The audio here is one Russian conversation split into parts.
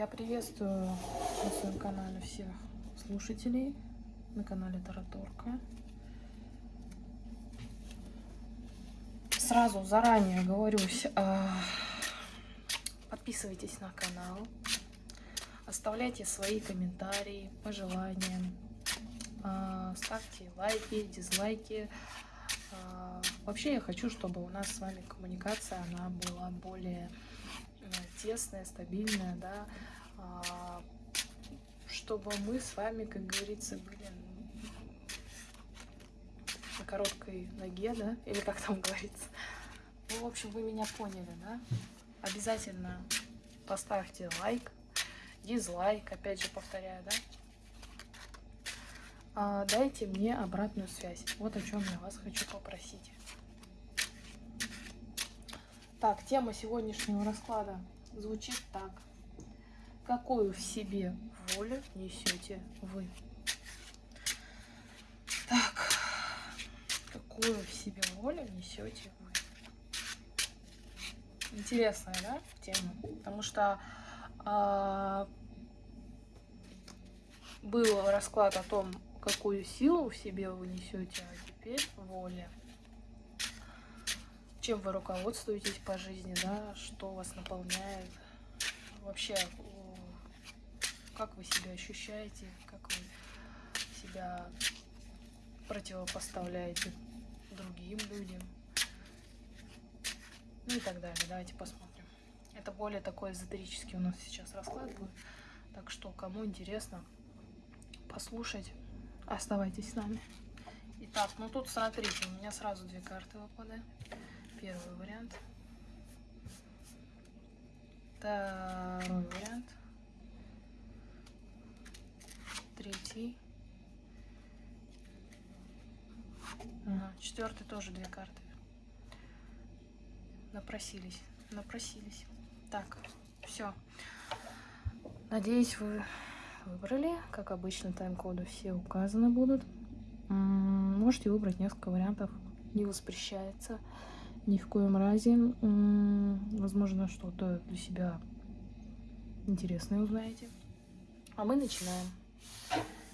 Я приветствую на своем канале всех слушателей на канале Тараторка. Сразу заранее говорюсь, а, подписывайтесь на канал, оставляйте свои комментарии, пожелания, а, ставьте лайки, дизлайки. А, вообще я хочу, чтобы у нас с вами коммуникация она была более тесная, стабильная, да, а, чтобы мы с вами, как говорится, были на короткой ноге, да, или как там говорится. Ну, в общем, вы меня поняли, да? Обязательно поставьте лайк, дизлайк, опять же повторяю, да? А, дайте мне обратную связь. Вот о чем я вас хочу попросить. Так, тема сегодняшнего расклада звучит так. Какую в себе волю несете вы? Так, какую в себе волю несете вы? Интересная, да, тема? Потому что а, был расклад о том, какую силу в себе вы несете, а теперь воля чем вы руководствуетесь по жизни, да, что вас наполняет, вообще, как вы себя ощущаете, как вы себя противопоставляете другим людям, ну и так далее. Давайте посмотрим. Это более такой эзотерический у нас сейчас расклад будет, так что, кому интересно послушать, оставайтесь с нами. Итак, ну тут смотрите, у меня сразу две карты выпадают первый вариант. Второй вариант. Третий. Четвертый тоже две карты. Напросились. Напросились. Так, все. Надеюсь, вы выбрали. Как обычно, тайм-коды все указаны будут. Можете выбрать несколько вариантов. Не воспрещается ни в коем разе. Возможно, что-то для себя интересное узнаете. А мы начинаем.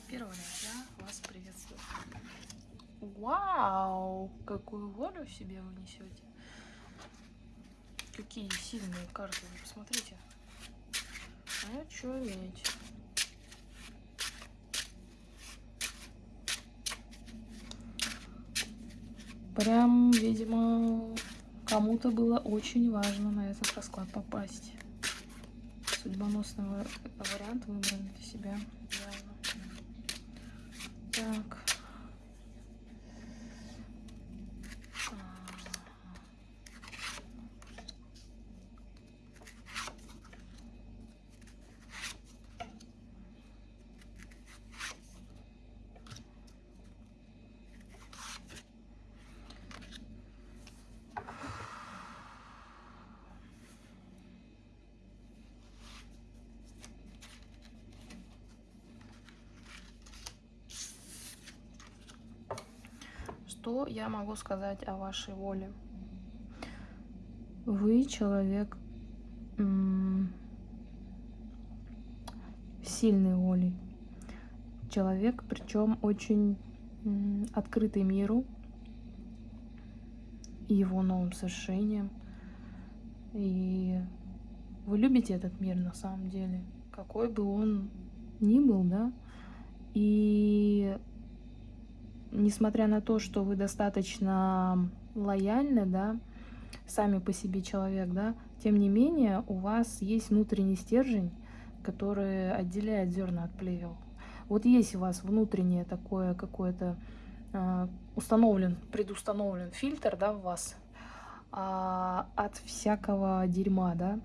Первый раз я вас приветствую. Вау! Какую волю себе вы несете. Какие сильные карты, посмотрите. Очуметь. Прям, видимо, кому-то было очень важно на этот расклад попасть. Судьбоносный вариант выбрали для себя. Явно. Так. Что я могу сказать о вашей воле? Вы человек сильной волей. Человек, причем очень открытый миру и его новым совершениям. И вы любите этот мир на самом деле, какой бы он ни был, да? И несмотря на то, что вы достаточно лояльны, да, сами по себе человек, да, тем не менее у вас есть внутренний стержень, который отделяет зерна от плевел. Вот есть у вас внутреннее такое какое-то э, установлен, предустановлен фильтр, да, в вас э, от всякого дерьма, да.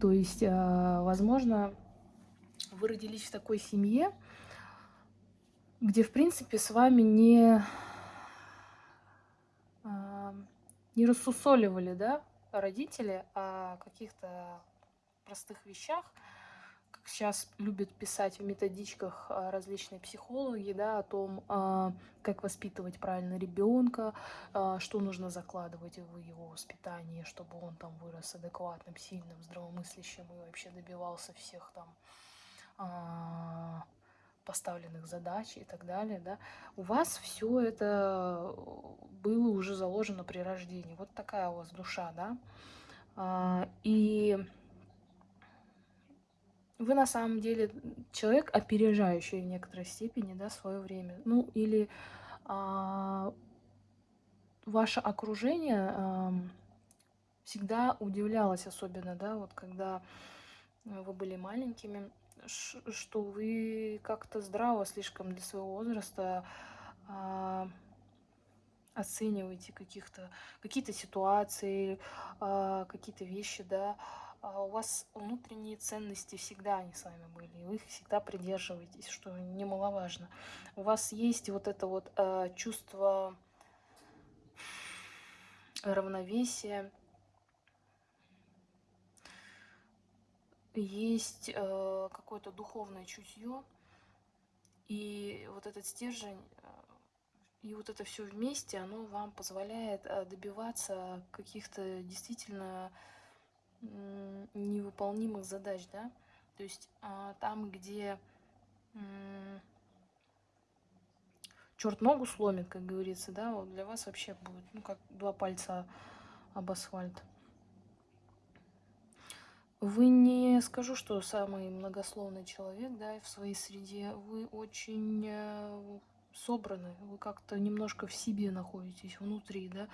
То есть, э, возможно, вы родились в такой семье, где, в принципе, с вами не, а, не рассусоливали, да, родители о каких-то простых вещах, сейчас любят писать в методичках а, различные психологи, да, о том, а, как воспитывать правильно ребенка, что нужно закладывать в его воспитание, чтобы он там вырос адекватным, сильным, здравомыслящим и вообще добивался всех там поставленных задач и так далее, да, у вас все это было уже заложено при рождении. Вот такая у вас душа, да. И вы на самом деле человек, опережающий в некоторой степени, да, свое время. Ну, или а, ваше окружение а, всегда удивлялось, особенно, да, вот когда вы были маленькими, что вы как-то здраво слишком для своего возраста а, оцениваете каких-то какие-то ситуации, а, какие-то вещи, да, а у вас внутренние ценности всегда они с вами были, и вы их всегда придерживаетесь, что немаловажно. У вас есть вот это вот э, чувство равновесия, есть э, какое-то духовное чутье, и вот этот стержень, э, и вот это все вместе, оно вам позволяет э, добиваться каких-то действительно невыполнимых задач, да, то есть а, там, где черт ногу сломит, как говорится, да, вот для вас вообще будет, ну, как два пальца об асфальт. Вы не скажу, что самый многословный человек, да, в своей среде. Вы очень э, собраны, вы как-то немножко в себе находитесь, внутри, да.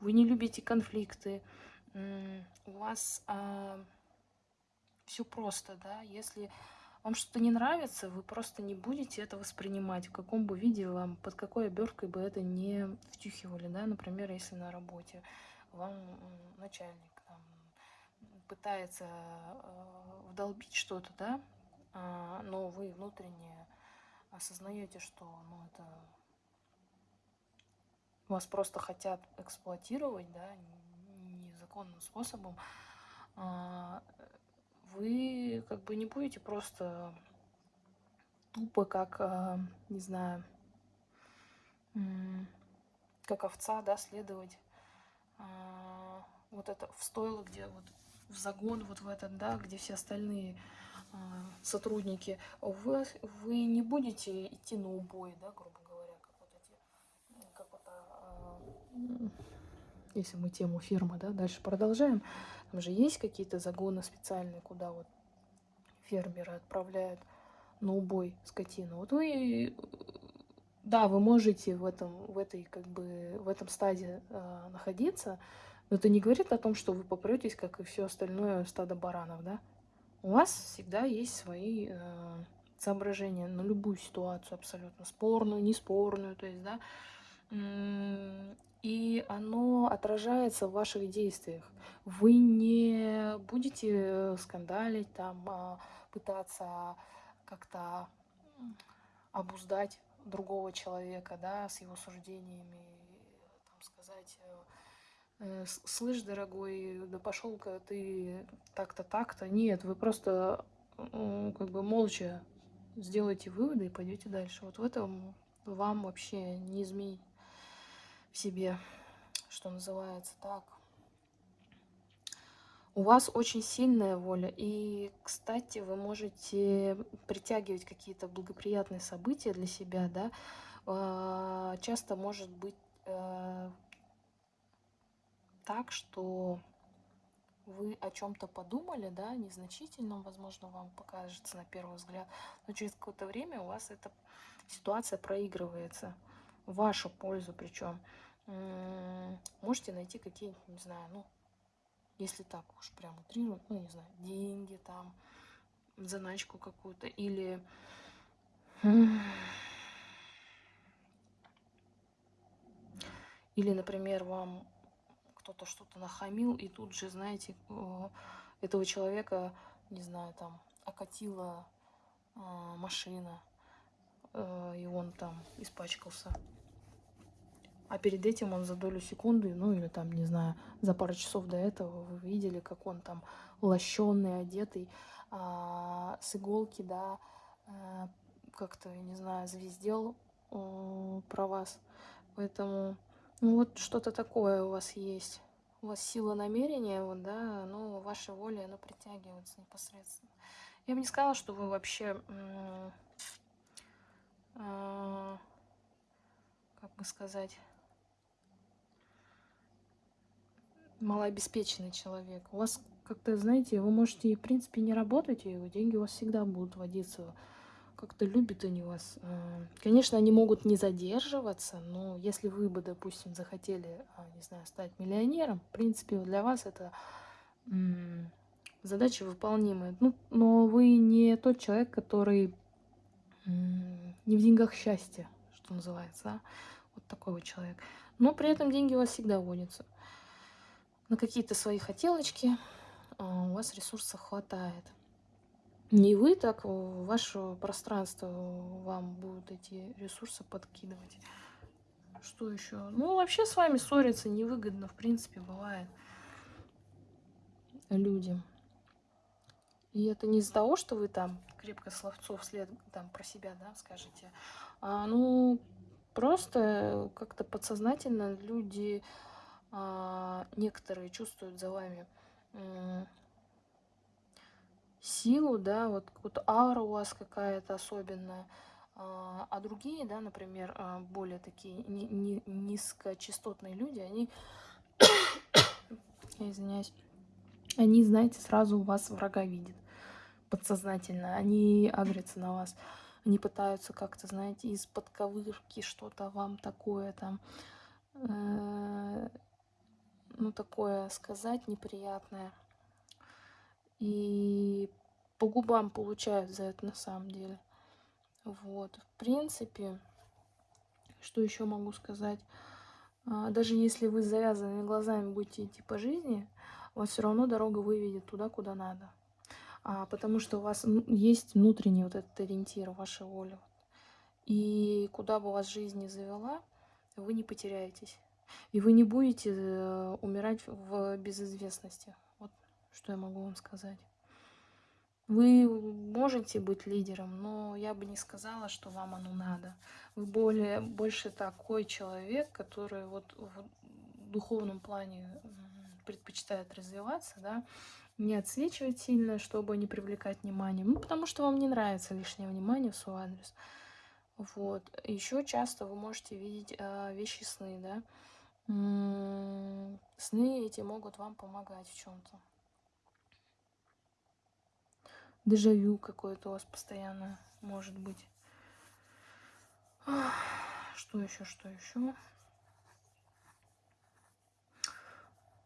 Вы не любите конфликты, у вас а, все просто, да, если вам что-то не нравится, вы просто не будете это воспринимать, в каком бы виде вам, под какой оберткой бы это не втюхивали, да, например, если на работе вам начальник пытается э, вдолбить что-то, да, а, но вы внутренне осознаете, что ну, это вас просто хотят эксплуатировать, да, незаконным способом, а, вы как бы не будете просто тупо как, а, не знаю, как овца, да, следовать а, вот это в стойло, где вот в загон вот в этот, да, где все остальные сотрудники, вы, вы не будете идти на убой, да, грубо говоря, как вот эти, как вот, если мы тему фермы, да, дальше продолжаем, там же есть какие-то загоны специальные, куда вот фермеры отправляют на убой скотину. Вот вы, да, вы можете в этом, в этой, как бы, в этом стадии э, находиться, но это не говорит о том, что вы попретесь, как и все остальное стадо баранов, да. У вас всегда есть свои э, соображения на любую ситуацию абсолютно, спорную, неспорную, то есть, да, и оно отражается в ваших действиях. Вы не будете скандалить, там, а, пытаться как-то обуздать другого человека, да, с его суждениями, там, сказать, э, э, слышь, дорогой, да пошел-ка ты так-то, так-то. Нет, вы просто как бы молча сделаете выводы и пойдете дальше. Вот в этом вам вообще не изменить себе, что называется так. У вас очень сильная воля, и, кстати, вы можете притягивать какие-то благоприятные события для себя, да, а, часто может быть э, так, что вы о чем-то подумали, да, незначительном, возможно, вам покажется на первый взгляд, но через какое-то время у вас эта ситуация проигрывается в вашу пользу причем можете найти какие-нибудь, не знаю, ну, если так уж прям утрировать, ну, не знаю, деньги там, заначку какую-то, или... Или, например, вам кто-то что-то нахамил, и тут же, знаете, этого человека, не знаю, там, окатила а, машина, э, и он там испачкался а перед этим он за долю секунды, ну или там, не знаю, за пару часов до этого вы видели, как он там лощеный, одетый а, с иголки, да, а, как-то, не знаю, звездел а, про вас. Поэтому, вот что-то такое у вас есть. У вас сила намерения, вот, да, но ваша воля, она притягивается непосредственно. Я бы не сказала, что вы вообще, э, как бы сказать, малообеспеченный человек. У вас как-то, знаете, вы можете, в принципе, не работать, и деньги у вас всегда будут водиться. Как-то любят они вас. Э, конечно, они могут не задерживаться, но если вы бы, допустим, захотели, а, не знаю, стать миллионером, в принципе, для вас это задача выполнимая. Ну, но вы не тот человек, который не в деньгах счастья, что называется. Да? Вот такой вот человек. Но при этом деньги у вас всегда водятся на какие-то свои хотелочки а, у вас ресурсов хватает. Не вы так, ваше пространство вам будут эти ресурсы подкидывать. Что еще? Ну, вообще с вами ссориться невыгодно, в принципе, бывает людям. И это не из-за того, что вы там крепко словцов след там про себя, да, скажете. А, ну, просто как-то подсознательно люди а, некоторые чувствуют за вами силу, да, вот, вот аура у вас какая-то особенная, а, а другие, да, например, а, более такие ни, ни, низкочастотные люди, они, извиняюсь, они, знаете, сразу у вас врага видят подсознательно, они агрятся на вас, они пытаются как-то, знаете, из подковырки что-то вам такое там э, ну, такое сказать неприятное. И по губам получают за это на самом деле. Вот, в принципе, что еще могу сказать? А, даже если вы с завязанными глазами будете идти по жизни, вас все равно дорога выведет туда, куда надо. А, потому что у вас есть внутренний вот этот ориентир, ваша воля. И куда бы вас жизнь не завела, вы не потеряетесь. И вы не будете э, умирать в безызвестности. Что я могу вам сказать. Вы можете быть лидером, но я бы не сказала, что вам оно надо. Вы более, больше такой человек, который вот в духовном плане предпочитает развиваться, да, не отсвечивать сильно, чтобы не привлекать внимание. Ну, потому что вам не нравится лишнее внимание в свой адрес. Вот. Еще часто вы можете видеть э, вещи сны, да. Сны эти могут вам помогать в чем-то. Дежавю какое-то у вас постоянно может быть. Что еще, что еще?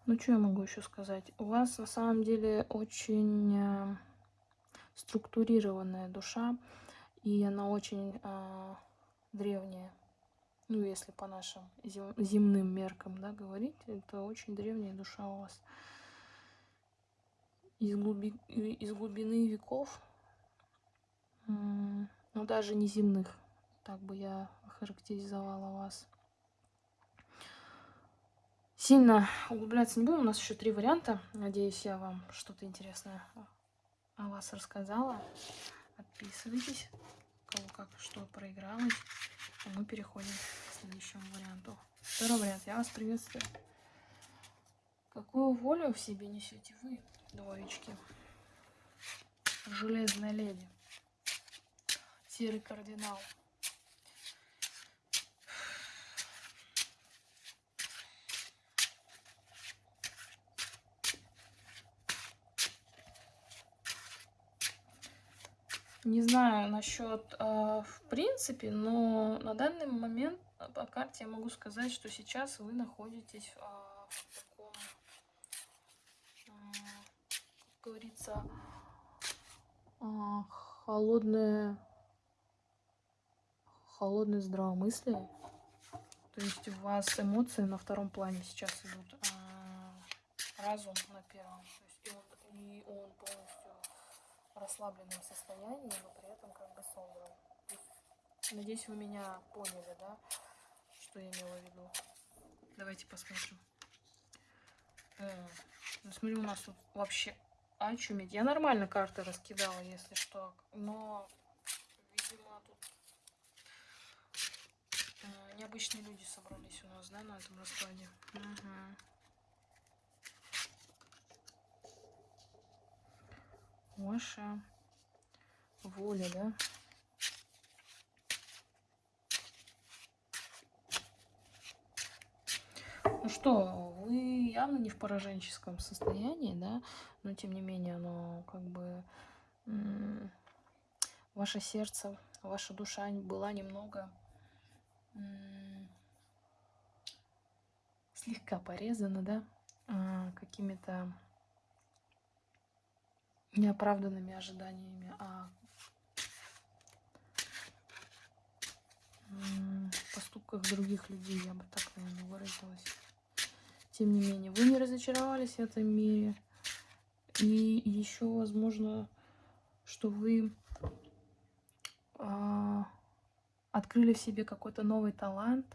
Ну, что я могу еще сказать? У вас на самом деле очень э, структурированная душа, и она очень э, древняя ну, если по нашим земным меркам, да, говорить, это очень древняя душа у вас. Из, глуби, из глубины веков, ну, даже не земных, так бы я характеризовала вас. Сильно углубляться не будем, у нас еще три варианта. Надеюсь, я вам что-то интересное о вас рассказала. Подписывайтесь, кого как что проигралось. А мы переходим к следующему варианту. Второй вариант. Я вас приветствую. Какую волю в себе несете вы, двоечки? Железная леди. Серый кардинал. Не знаю насчет э, в принципе, но на данный момент по карте я могу сказать, что сейчас вы находитесь э, в таком, э, как говорится, э, холодное, холодное здравомыслие. То есть у вас эмоции на втором плане сейчас идут, а разум на первом. То есть и он, и он полностью расслабленном состоянии, но при этом как бы собран. Надеюсь, вы меня поняли, да, что я имела в виду. Давайте посмотрим. О, ну смотри, у нас тут вообще очуметь. Я нормально карты раскидала, если что. Но, видимо, тут э, необычные люди собрались у нас, да, на этом раскладе. Угу. Ваша воля, да? Ну что, вы явно не в пораженческом состоянии, да, но тем не менее оно как бы ваше сердце, ваша душа была немного слегка порезана, да, а, какими-то неоправданными ожиданиями, а поступках других людей, я бы так, наверное, выразилась. Тем не менее, вы не разочаровались в этом мире. И еще, возможно, что вы э, открыли в себе какой-то новый талант,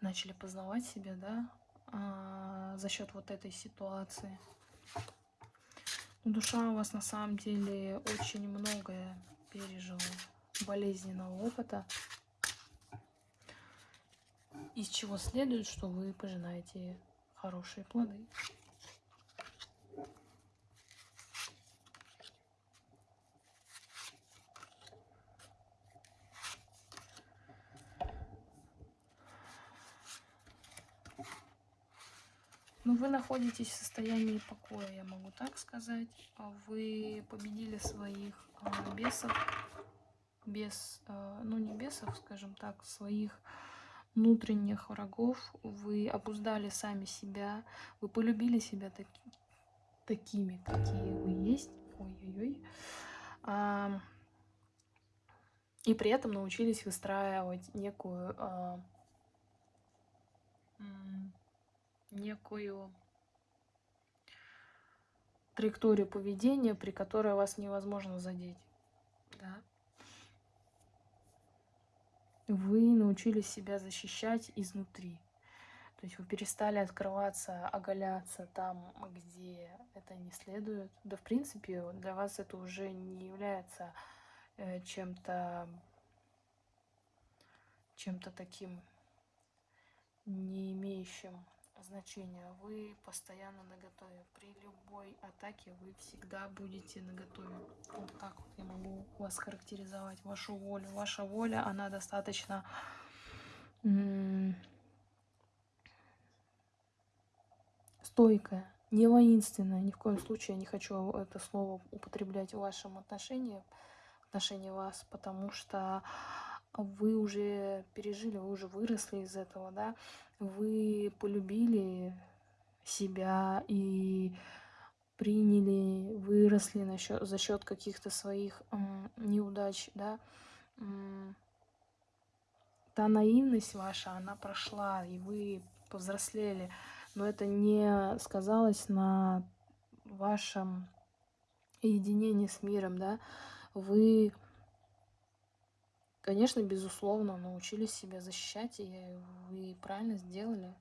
начали познавать себя, да, э, за счет вот этой ситуации. Душа у вас на самом деле очень многое пережила болезненного опыта, из чего следует, что вы пожинаете хорошие плоды. Ну, вы находитесь в состоянии покоя, я могу так сказать. Вы победили своих а, бесов, без, а, ну не бесов, скажем так, своих внутренних врагов. Вы обуздали сами себя, вы полюбили себя таки, такими, какие вы есть. Ой-ой-ой. А, и при этом научились выстраивать некую а, некую траекторию поведения, при которой вас невозможно задеть. Да? Вы научились себя защищать изнутри. То есть вы перестали открываться, оголяться там, где это не следует. Да, в принципе, для вас это уже не является э, чем-то чем-то таким не имеющим значения. Вы постоянно наготове. При любой атаке вы всегда будете наготове. Вот так вот я могу вас характеризовать, вашу волю. Ваша воля, она достаточно стойкая, не воинственная. Ни в коем случае я не хочу это слово употреблять в вашем отношении, в отношении вас, потому что вы уже пережили, вы уже выросли из этого, да, вы полюбили себя и приняли, выросли на счет, за счет каких-то своих неудач, да, та наивность ваша, она прошла, и вы повзрослели, но это не сказалось на вашем единении с миром, да, вы Конечно, безусловно, научились себя защищать, и вы правильно сделали,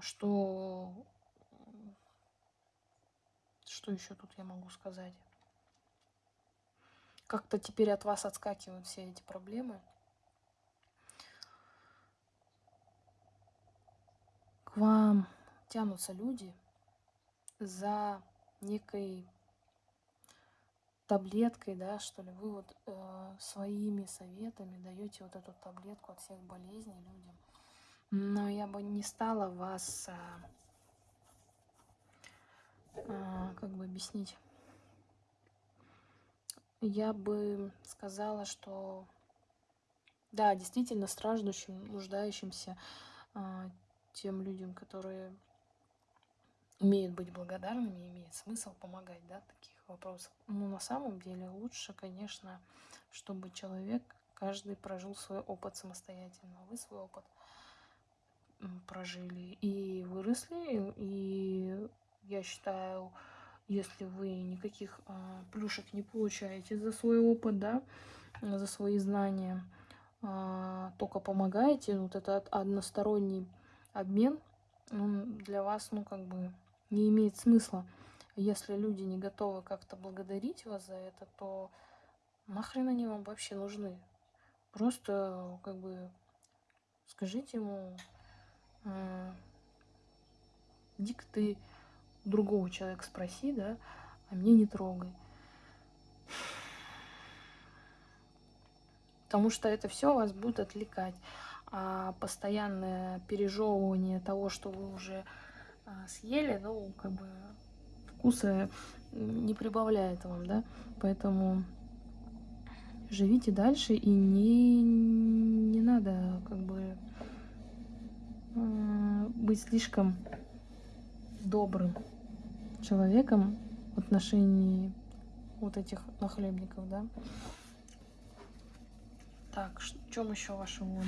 что... Что еще тут я могу сказать? Как-то теперь от вас отскакивают все эти проблемы. К вам тянутся люди за некой таблеткой, да, что ли, вы вот э, своими советами даете вот эту таблетку от всех болезней людям. Но я бы не стала вас, э, э, как бы объяснить, я бы сказала, что да, действительно страждущим, нуждающимся э, тем людям, которые умеют быть благодарными, имеет смысл помогать, да, таких вопросов. Но на самом деле лучше, конечно, чтобы человек, каждый прожил свой опыт самостоятельно. Вы свой опыт прожили и выросли. И я считаю, если вы никаких а, плюшек не получаете за свой опыт, да, за свои знания, а, только помогаете, вот этот односторонний обмен, он для вас, ну, как бы не имеет смысла. Если люди не готовы как-то благодарить вас за это, то нахрен они вам вообще нужны? Просто как бы скажите ему, э, иди-ка ты другого человека спроси, да, а мне не трогай. Потому что это все вас будет отвлекать. А постоянное пережевывание того, что вы уже а, съели, ну, как бы вкуса не прибавляет вам, да. Поэтому живите дальше и не, не надо как бы э, быть слишком добрым человеком в отношении вот этих нахлебников, да. Так, в чем еще ваша воля?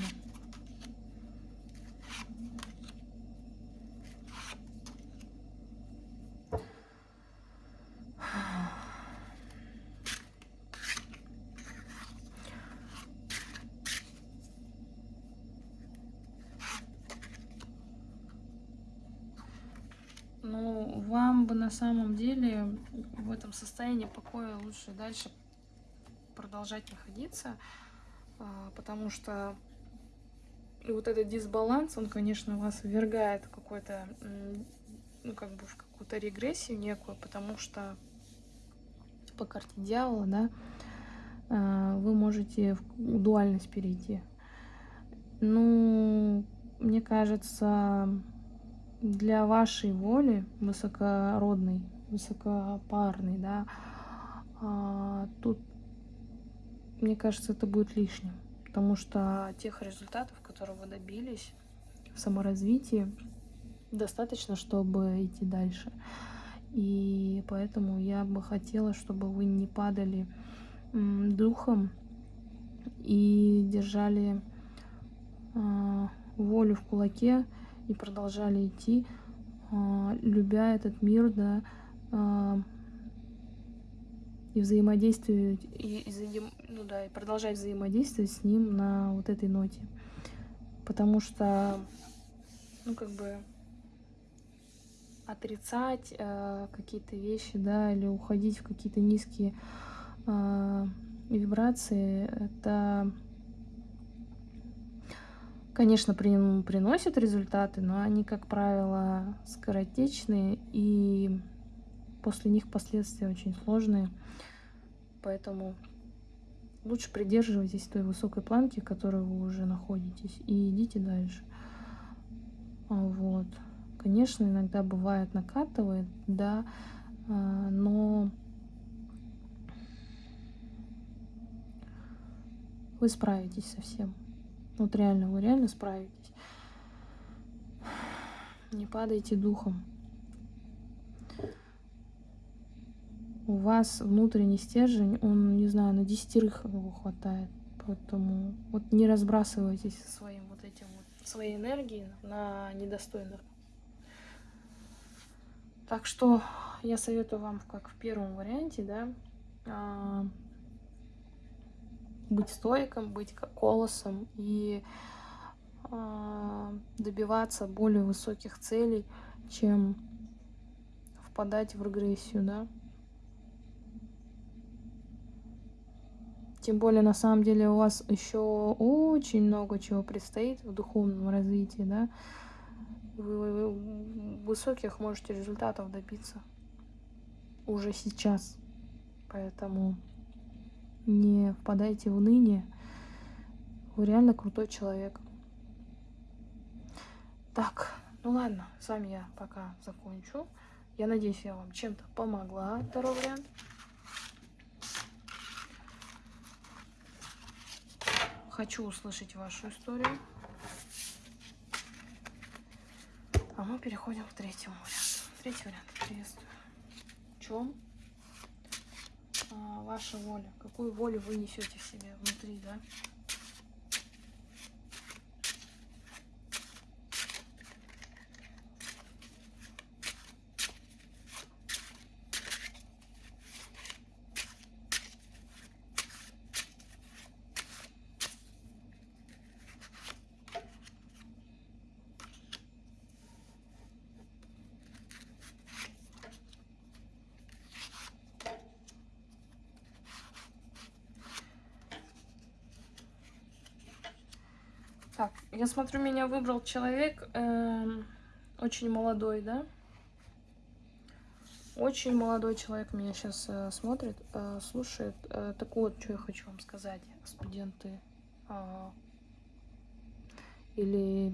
Ну, вам бы на самом деле в этом состоянии покоя лучше дальше продолжать находиться, а, потому что вот этот дисбаланс, он, конечно, вас ввергает какой-то, ну, как бы в какую-то регрессию некую, потому что по карте дьявола, да, а, вы можете в дуальность перейти. Ну, мне кажется, для вашей воли высокородной, высокопарной, да, а, тут мне кажется, это будет лишним, потому что тех результатов, которые вы добились в саморазвитии, достаточно, чтобы идти дальше. И поэтому я бы хотела, чтобы вы не падали духом и держали э, волю в кулаке и продолжали идти, э, любя этот мир, да, э, и взаимодействовать, и, ну да, и продолжать взаимодействовать с ним на вот этой ноте. Потому что, ну, как бы отрицать э, какие-то вещи, да, или уходить в какие-то низкие э, вибрации, это, конечно, при, приносит результаты, но они, как правило, скоротечные, и после них последствия очень сложные. Поэтому лучше придерживайтесь той высокой планки, в которой вы уже находитесь, и идите дальше. А, вот. Конечно, иногда бывает накатывает, да, а, но вы справитесь со всем. Вот реально, вы реально справитесь. Не падайте духом. у вас внутренний стержень, он, не знаю, на десятерых его хватает. Поэтому вот не разбрасывайтесь своим вот этим вот, своей энергией на недостойных. Так что я советую вам, как в первом варианте, да, а, быть стойком, быть колосом и а, добиваться более высоких целей, чем впадать в регрессию, да. Тем более, на самом деле, у вас еще очень много чего предстоит в духовном развитии, да. Вы высоких можете результатов добиться уже сейчас. Поэтому не впадайте в уныние. Вы реально крутой человек. Так, ну ладно, с вами я пока закончу. Я надеюсь, я вам чем-то помогла. Второй вариант. Хочу услышать вашу историю. А мы переходим к третьему варианту. Третий вариант. Приветствую. В чем ваша воля? Какую волю вы несете в себе внутри, да? Я смотрю, меня выбрал человек э, очень молодой, да? Очень молодой человек меня сейчас э, смотрит, э, слушает. Э, так вот, что я хочу вам сказать, студенты. Э, или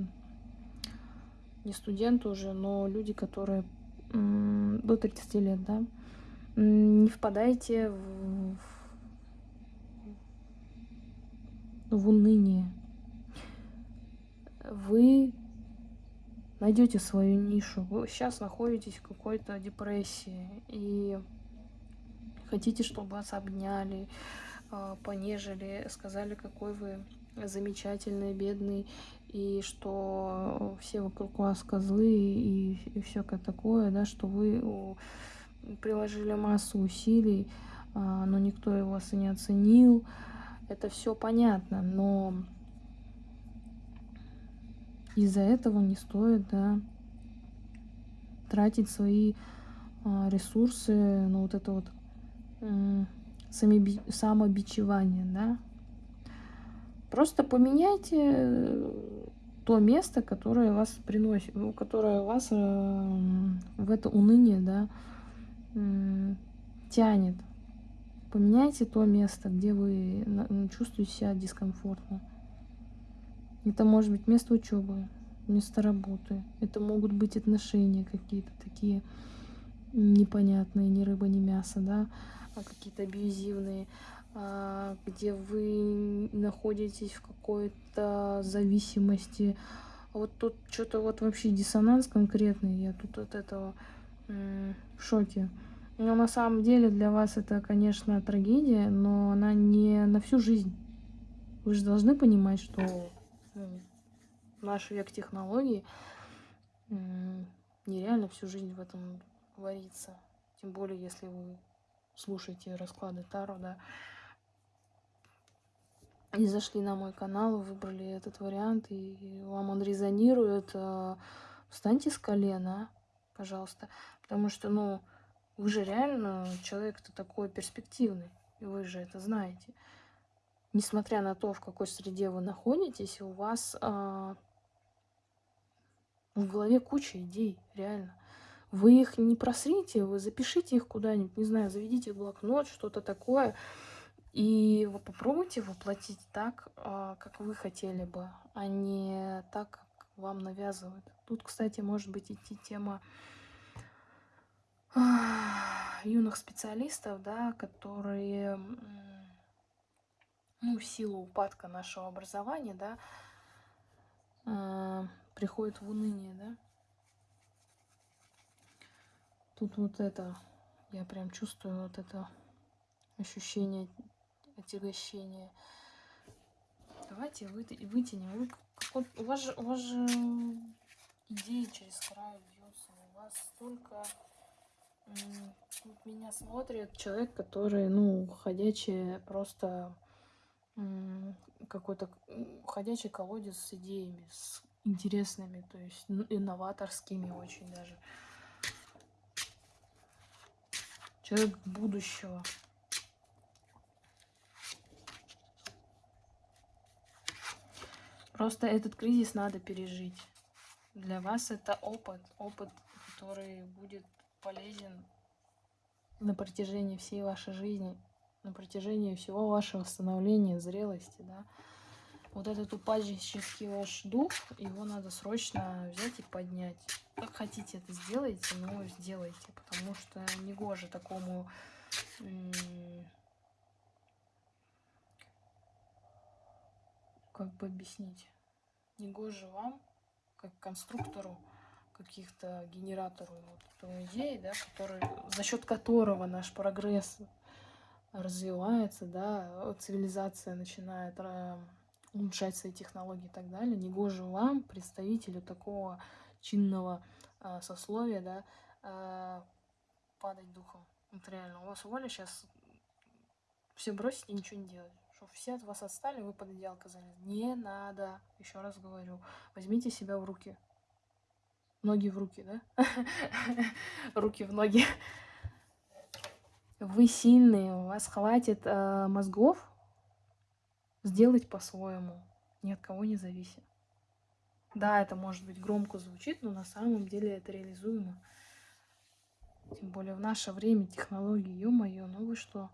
не студенты уже, но люди, которые э, до 30 лет, да? Не впадайте в, в уныние. Вы найдете свою нишу. Вы сейчас находитесь в какой-то депрессии и хотите, чтобы вас обняли, а, понежили, сказали, какой вы замечательный, бедный, и что все вокруг вас козлы и, все такое, да, что вы приложили массу усилий, а, но никто его вас и не оценил. Это все понятно, но из-за этого не стоит, да, тратить свои а, ресурсы на вот это вот самобичевание, да. Просто поменяйте э, то место, которое вас приносит, ну, которое вас э, в это уныние, да, тянет. Поменяйте то место, где вы чувствуете себя дискомфортно. Это может быть место учебы, место работы. Это могут быть отношения какие-то такие непонятные, ни рыба, ни мясо, да, а какие-то абьюзивные, а, где вы находитесь в какой-то зависимости. Вот тут что-то вот вообще диссонанс конкретный, я тут от этого в шоке. Но на самом деле для вас это, конечно, трагедия, но она не на всю жизнь. Вы же должны понимать, что наш век технологий нереально всю жизнь в этом вариться. Тем более, если вы слушаете расклады Таро, да, и зашли на мой канал, выбрали этот вариант, и вам он резонирует, э, встаньте с колена, пожалуйста. Потому что, ну, вы же реально человек-то такой перспективный, и вы же это знаете несмотря на то, в какой среде вы находитесь, у вас а, в голове куча идей, реально. Вы их не просрите, вы запишите их куда-нибудь, не знаю, заведите блокнот, что-то такое, и вы попробуйте воплотить так, а, как вы хотели бы, а не так, как вам навязывают. Тут, кстати, может быть идти тема юных специалистов, да, которые ну, в силу упадка нашего образования, да, э, приходит в уныние, да. Тут вот это, я прям чувствую вот это ощущение отягощения. Давайте вытянем. Вы, вот, у, вас же, у вас же идеи через край льется. У вас столько... Вот меня смотрит человек, который, ну, ходячий просто какой-то ходячий колодец с идеями, с интересными, то есть инноваторскими очень даже. Человек будущего. Просто этот кризис надо пережить. Для вас это опыт, опыт, который будет полезен на протяжении всей вашей жизни на протяжении всего вашего становления, зрелости, да. Вот этот упаднический ваш дух, его надо срочно взять и поднять. Как хотите это сделайте, но сделайте, потому что не гоже такому как бы объяснить, не гоже вам, как конструктору, каких-то генератору вот, идеи, да, который, за счет которого наш прогресс развивается, да, цивилизация начинает э, улучшать свои технологии и так далее, негоже вам, представителю такого чинного э, сословия, да, э, падать духом. Вот реально, у вас воля сейчас все бросить и ничего не делать. Чтобы все от вас отстали, вы под одеялко залезли. Не надо, еще раз говорю, возьмите себя в руки. Ноги в руки, да? Руки в ноги вы сильные, у вас хватит э, мозгов сделать по-своему, ни от кого не зависит. Да, это может быть громко звучит, но на самом деле это реализуемо. Тем более в наше время технологии, ё-моё, ну вы что?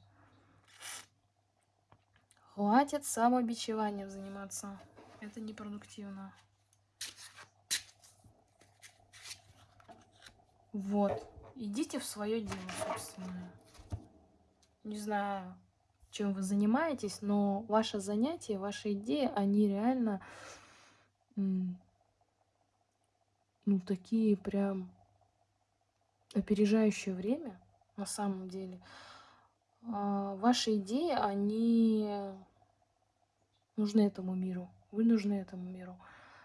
Хватит самобичеванием заниматься. Это непродуктивно. Вот. Идите в свое дело, собственно. Не знаю, чем вы занимаетесь, но ваше занятие, ваши идеи, они реально ну, такие прям опережающее время, на самом деле. А, ваши идеи, они нужны этому миру. Вы нужны этому миру.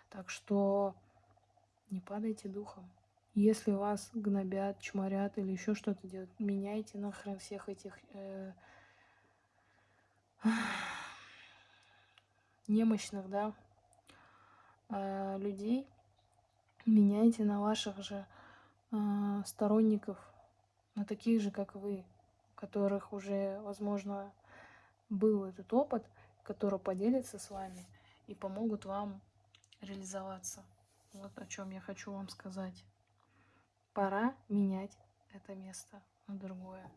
Так что не падайте духом. Если вас гнобят, чморят или еще что-то делают, меняйте нахрен всех этих э, немощных, да, э, людей. Меняйте на ваших же э, сторонников, на таких же, как вы, у которых уже, возможно, был этот опыт, которые поделятся с вами и помогут вам реализоваться. Вот о чем я хочу вам сказать. Пора менять это место на другое.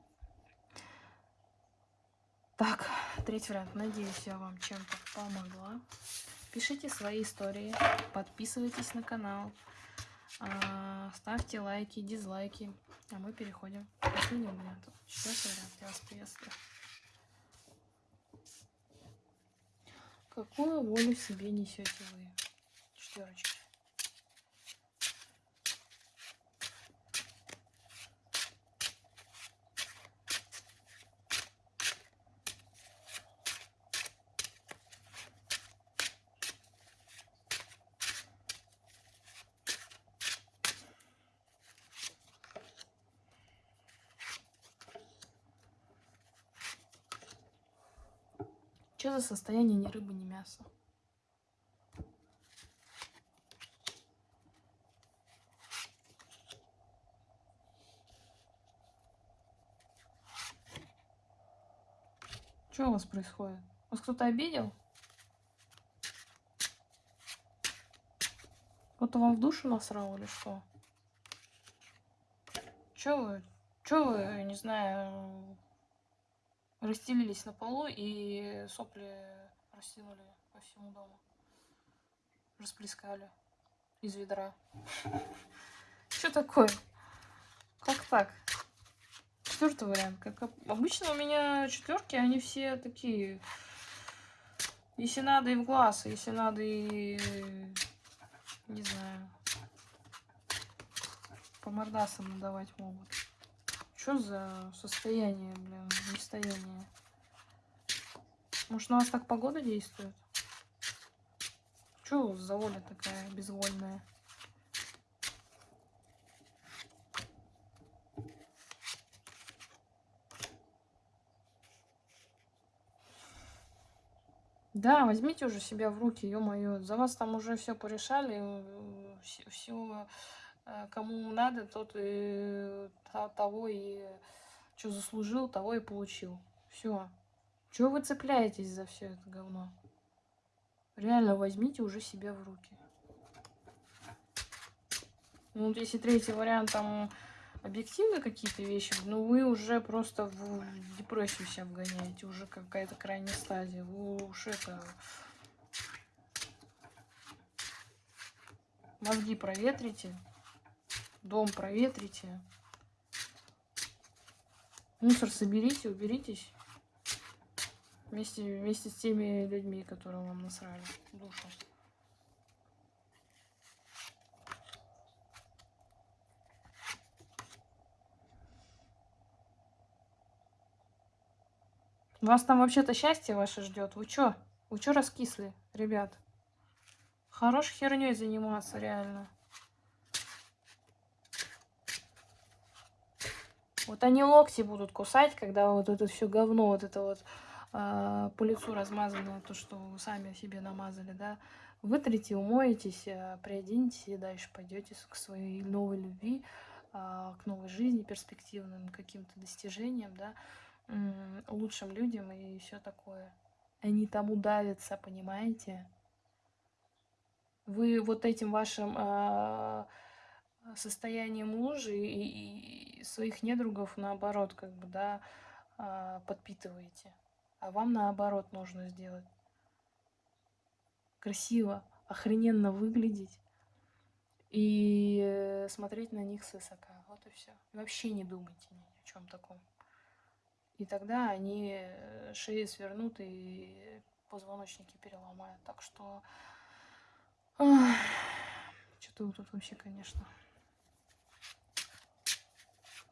Так, третий вариант. Надеюсь, я вам чем-то помогла. Пишите свои истории, подписывайтесь на канал, а, ставьте лайки, дизлайки. А мы переходим к последнему варианту. Четвертый вариант. Я вас приветствую. Какую волю себе несете вы? Четверочки. За состояние ни рыбы, ни мяса? Что у вас происходит? Вас кто-то обидел? Кто-то вам в душу насрал или что? Че вы, че вы, не знаю, расстелились на полу и сопли растянули по всему дому. Расплескали из ведра. Что такое? Как так? Четвертый вариант. Как обычно у меня четверки, они все такие. Если надо и в глаз, если надо и не знаю, по мордасам надавать могут. Что за состояние, блин, состояние? Может, на вас так погода действует? Что за воля такая безвольная? Да, возьмите уже себя в руки, ё-моё. За вас там уже все порешали, все Э, кому надо, тот и того и что заслужил, того и получил. Все. Чего вы цепляетесь за все это говно? Реально возьмите уже себя в руки. Ну, вот если третий вариант, там объективно какие-то вещи, ну вы уже просто в депрессию себя вгоняете, уже какая-то крайняя стадия. Вы уж это... Мозги проветрите дом проветрите. Мусор соберите, уберитесь. Вместе, вместе с теми людьми, которые вам насрали душу. Вас там вообще-то счастье ваше ждет. Вы чё? Вы чё раскисли, ребят? Хорош херней заниматься, реально. Вот они локти будут кусать, когда вот это все говно, вот это вот э, по лицу размазанное, то, что вы сами себе намазали, да, вытрите, умоетесь, э, приоденетесь и дальше пойдете к своей новой любви, э, к новой жизни, перспективным каким-то достижениям, да, лучшим людям и все такое. Они там удавятся, понимаете? Вы вот этим вашим э, состоянием мужа и своих недругов, наоборот, как бы, да, э, подпитываете. А вам, наоборот, нужно сделать красиво, охрененно выглядеть и смотреть на них свысока. Вот и все. Вообще не думайте ни о чем таком. И тогда они э, шеи свернут и позвоночники переломают. Так что... Что-то тут вообще, конечно.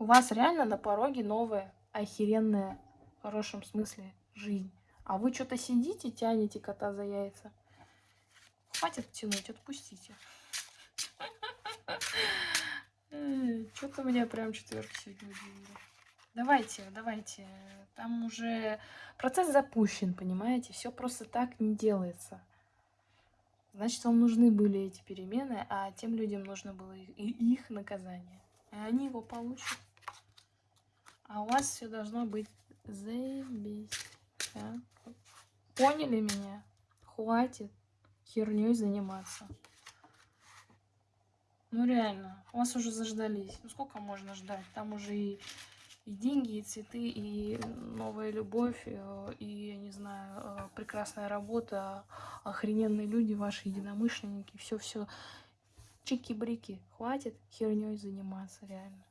У вас реально на пороге новая, охеренная, в хорошем смысле, жизнь. А вы что-то сидите, тянете кота за яйца. Хватит тянуть, отпустите. Что-то меня прям четверка сегодня. Давайте, давайте. Там уже процесс запущен, понимаете? Все просто так не делается. Значит, вам нужны были эти перемены, а тем людям нужно было их, их наказание. И они его получат. А у вас все должно быть заебись. Да? Поняли меня? Хватит херней заниматься. Ну реально, вас уже заждались. Ну сколько можно ждать? Там уже и и деньги, и цветы, и новая любовь, э, и, я не знаю, э, прекрасная работа, охрененные люди, ваши единомышленники, все-все. Чики-брики, хватит херней заниматься, реально.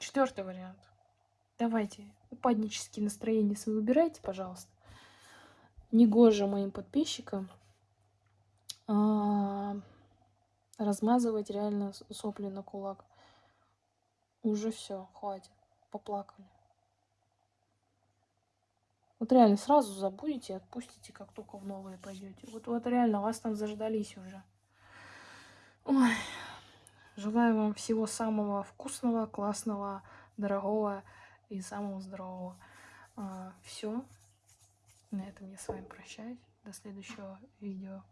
Четвертый вариант. Давайте, упаднические настроения свои выбирайте, пожалуйста. Негоже моим подписчикам а, размазывать реально сопли на кулак. Уже все, хватит. Поплакали. Вот реально сразу забудете отпустите, как только в новые пойдете. Вот, вот реально вас там заждались уже. Ой. Желаю вам всего самого вкусного, классного, дорогого и самого здорового. А, все. На этом я с вами прощаюсь. До следующего видео.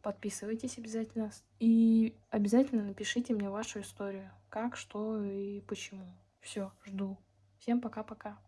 Подписывайтесь обязательно. И обязательно напишите мне вашу историю. Как, что и почему. Все, жду. Всем пока-пока.